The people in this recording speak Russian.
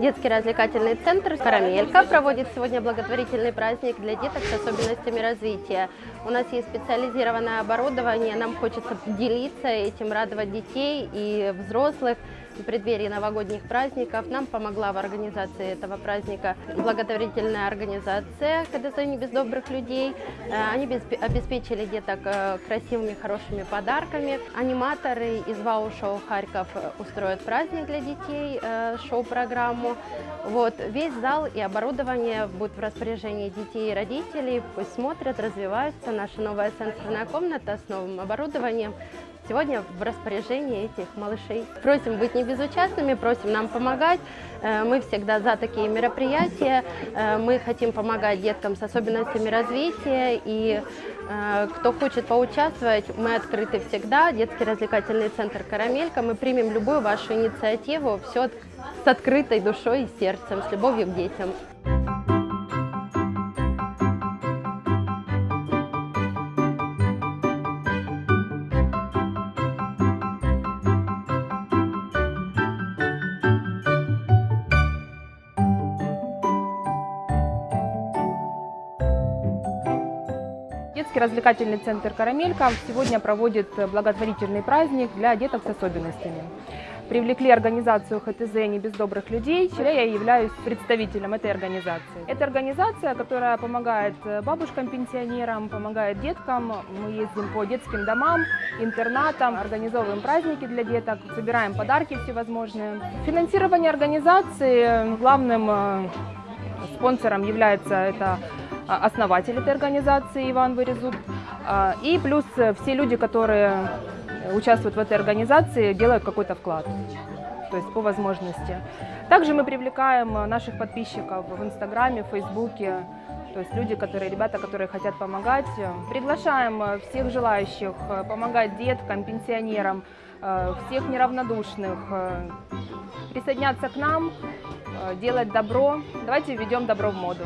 Детский развлекательный центр «Карамелька» проводит сегодня благотворительный праздник для деток с особенностями развития. У нас есть специализированное оборудование, нам хочется делиться этим, радовать детей и взрослых в преддверии новогодних праздников. Нам помогла в организации этого праздника благотворительная организация «КДЗ не без добрых людей». Э, Они обеспечили деток э, красивыми, хорошими подарками. Аниматоры из ВАУ-шоу «Харьков» устроят праздник для детей, э, шоу-программу. Вот, весь зал и оборудование будут в распоряжении детей и родителей. Пусть смотрят, развиваются. Наша новая сенсорная комната с новым оборудованием сегодня в распоряжении этих малышей. Просим быть не безучастными, просим нам помогать. Э, Мы всегда за такие мероприятия. Э, Мы хотим помогать деткам с особенностями развития. И э, кто хочет поучаствовать, мы открыты всегда. Детский развлекательный центр «Карамелька». Мы примем любую вашу инициативу. Все с открытой душой и сердцем, с любовью к детям. Детский развлекательный центр «Карамелька» сегодня проводит благотворительный праздник для деток с особенностями. Привлекли организацию ХТЗ «Не без добрых людей», чья я являюсь представителем этой организации. Это организация, которая помогает бабушкам-пенсионерам, помогает деткам. Мы ездим по детским домам, интернатам, организовываем праздники для деток, собираем подарки всевозможные. Финансирование организации главным э, спонсором является это основатель этой организации Иван Вырезут. А, И плюс э, все люди, которые участвуют в этой организации, делают какой-то вклад, то есть по возможности. Также мы привлекаем э, наших подписчиков в Инстаграме, в Фейсбуке, то есть люди, которые, ребята, которые хотят помогать. Приглашаем э, всех желающих помогать деткам, пенсионерам, всех неравнодушных, присоединяться к нам, делать добро. Давайте введем добро в моду.